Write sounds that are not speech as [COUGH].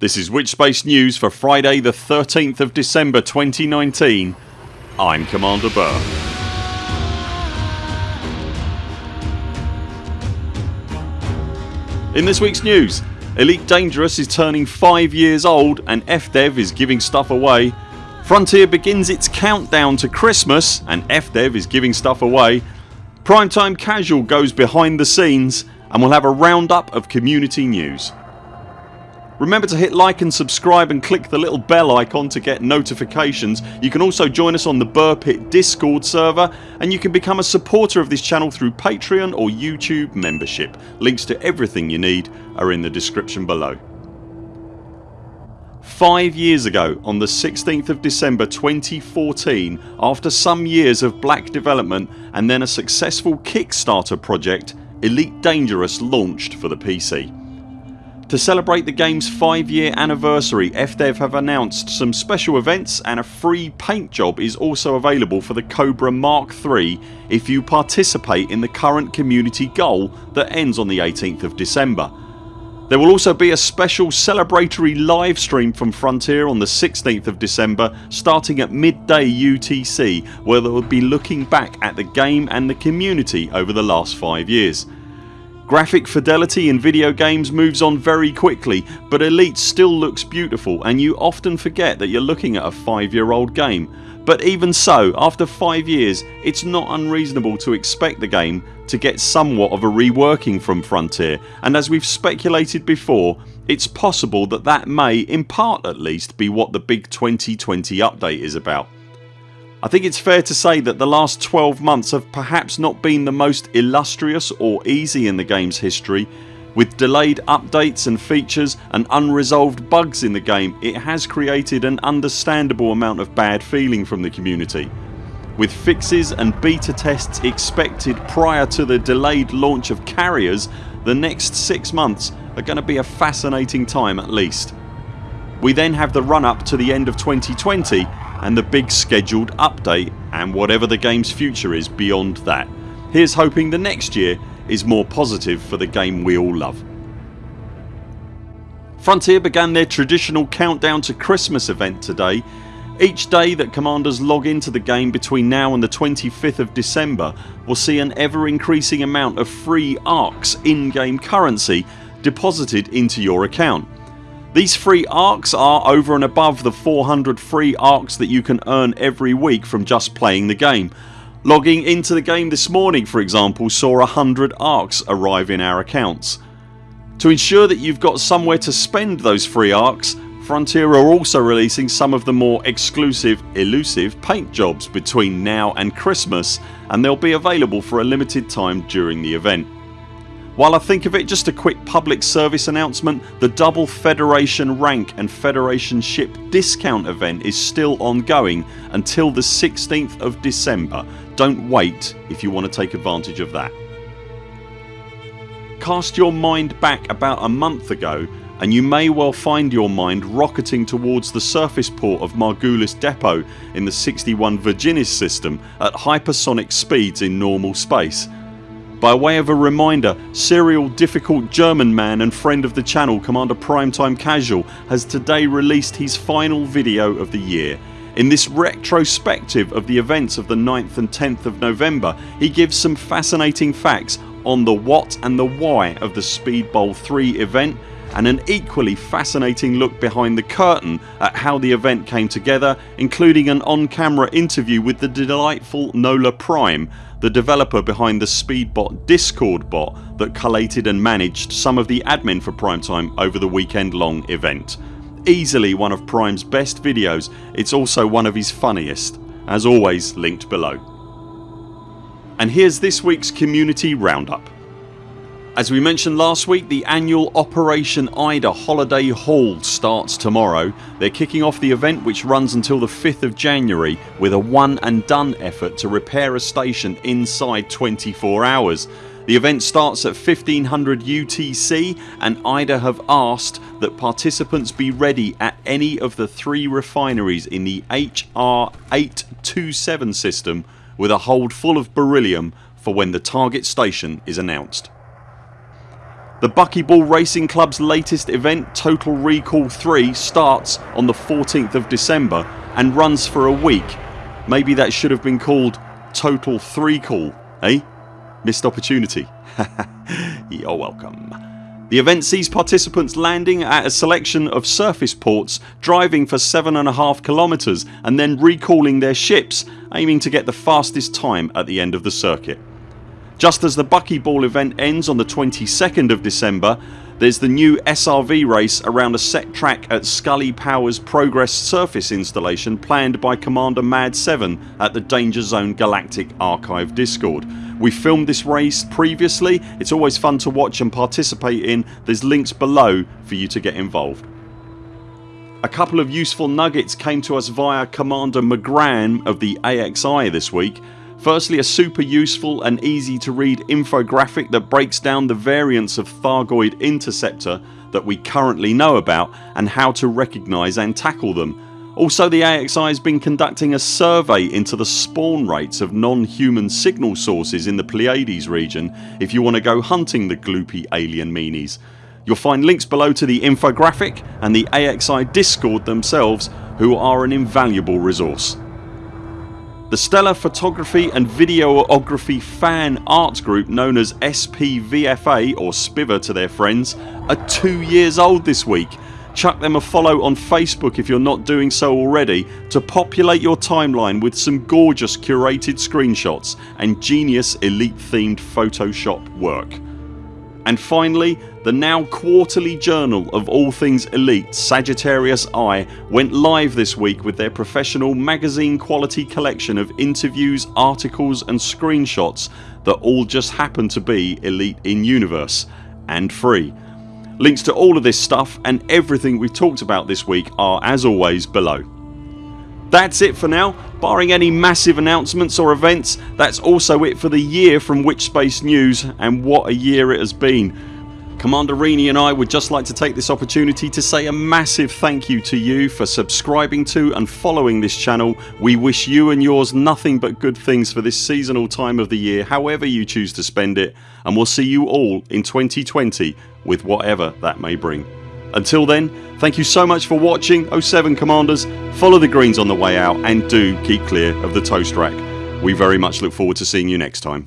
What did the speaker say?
This is Witchspace News for Friday the 13th of December 2019 I'm Commander Burr. In this weeks news Elite Dangerous is turning 5 years old and FDev is giving stuff away Frontier begins its countdown to Christmas and FDev is giving stuff away Primetime Casual goes behind the scenes and we'll have a roundup of community news. Remember to hit like and subscribe and click the little bell icon to get notifications. You can also join us on the Burr Pit discord server and you can become a supporter of this channel through Patreon or YouTube membership. Links to everything you need are in the description below. Five years ago on the 16th of December 2014 after some years of black development and then a successful Kickstarter project Elite Dangerous launched for the PC. To celebrate the games 5 year anniversary FDev have announced some special events and a free paint job is also available for the Cobra Mark III if you participate in the current community goal that ends on the 18th of December. There will also be a special celebratory live stream from Frontier on the 16th of December starting at midday UTC where they will be looking back at the game and the community over the last 5 years. Graphic fidelity in video games moves on very quickly but Elite still looks beautiful and you often forget that you're looking at a 5 year old game but even so after 5 years it's not unreasonable to expect the game to get somewhat of a reworking from Frontier and as we've speculated before it's possible that that may, in part at least, be what the big 2020 update is about. I think it's fair to say that the last 12 months have perhaps not been the most illustrious or easy in the games history. With delayed updates and features and unresolved bugs in the game it has created an understandable amount of bad feeling from the community. With fixes and beta tests expected prior to the delayed launch of carriers the next 6 months are going to be a fascinating time at least. We then have the run up to the end of 2020 and the big scheduled update and whatever the games future is beyond that. Here's hoping the next year is more positive for the game we all love. Frontier began their traditional countdown to Christmas event today. Each day that commanders log into the game between now and the 25th of December will see an ever increasing amount of free ARX in game currency deposited into your account. These free ARX are over and above the 400 free ARX that you can earn every week from just playing the game. Logging into the game this morning for example saw 100 ARX arrive in our accounts. To ensure that you've got somewhere to spend those free ARX Frontier are also releasing some of the more exclusive elusive paint jobs between now and Christmas and they'll be available for a limited time during the event. While I think of it just a quick public service announcement the double Federation rank and Federation ship discount event is still ongoing until the 16th of December. Don't wait if you want to take advantage of that. Cast your mind back about a month ago and you may well find your mind rocketing towards the surface port of Margulis Depot in the 61 Virginis system at hypersonic speeds in normal space by way of a reminder serial difficult German man and friend of the channel Commander Primetime Casual has today released his final video of the year. In this retrospective of the events of the 9th and 10th of November he gives some fascinating facts on the what and the why of the Speedbowl 3 event and an equally fascinating look behind the curtain at how the event came together including an on camera interview with the delightful Nola Prime the developer behind the Speedbot discord bot that collated and managed some of the admin for Primetime over the weekend long event. Easily one of Prime's best videos it's also one of his funniest. As always linked below. And here's this weeks community roundup. As we mentioned last week the annual Operation IDA Holiday Haul starts tomorrow. They're kicking off the event which runs until the 5th of January with a one and done effort to repair a station inside 24 hours. The event starts at 1500 UTC and IDA have asked that participants be ready at any of the three refineries in the HR 827 system with a hold full of beryllium for when the target station is announced. The Buckyball Racing Club's latest event Total Recall 3 starts on the 14th of December and runs for a week. Maybe that should have been called Total 3 Call eh? Missed opportunity. [LAUGHS] You're welcome. The event sees participants landing at a selection of surface ports, driving for 7.5 kilometres and then recalling their ships aiming to get the fastest time at the end of the circuit. Just as the Buckyball event ends on the 22nd of December there's the new SRV race around a set track at Scully Powers Progress surface installation planned by Commander Mad7 at the Danger Zone Galactic Archive Discord. We filmed this race previously, it's always fun to watch and participate in, there's links below for you to get involved. A couple of useful nuggets came to us via Commander McGran of the AXI this week Firstly a super useful and easy to read infographic that breaks down the variants of Thargoid Interceptor that we currently know about and how to recognise and tackle them. Also the AXI has been conducting a survey into the spawn rates of non-human signal sources in the Pleiades region if you want to go hunting the gloopy alien meanies. You'll find links below to the infographic and the AXI discord themselves who are an invaluable resource. The Stellar Photography and Videography fan art group known as SPVFA or Spiver to their friends are 2 years old this week. Chuck them a follow on Facebook if you're not doing so already to populate your timeline with some gorgeous curated screenshots and genius elite themed photoshop work. And finally the now quarterly journal of all things elite Sagittarius Eye went live this week with their professional magazine quality collection of interviews, articles and screenshots that all just happen to be elite in universe and free. Links to all of this stuff and everything we've talked about this week are as always below. That's it for now. Barring any massive announcements or events that's also it for the year from Witchspace News and what a year it has been. Commander Rini and I would just like to take this opportunity to say a massive thank you to you for subscribing to and following this channel. We wish you and yours nothing but good things for this seasonal time of the year however you choose to spend it and we'll see you all in 2020 with whatever that may bring. Until then thank you so much for watching 07 Commanders, follow the greens on the way out and do keep clear of the toast rack. We very much look forward to seeing you next time.